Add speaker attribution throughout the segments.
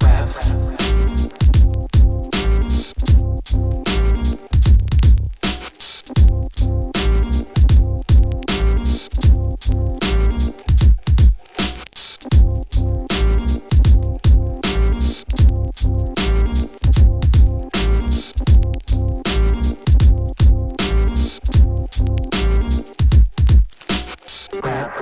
Speaker 1: Raps. rap, Raps.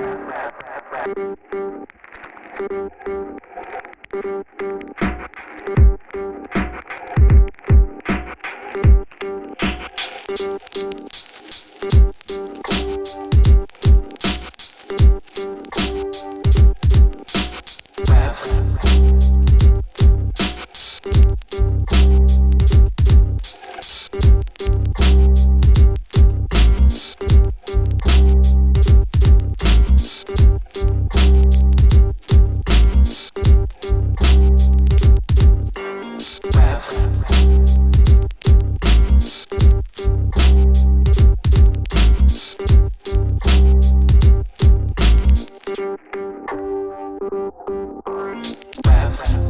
Speaker 2: fast.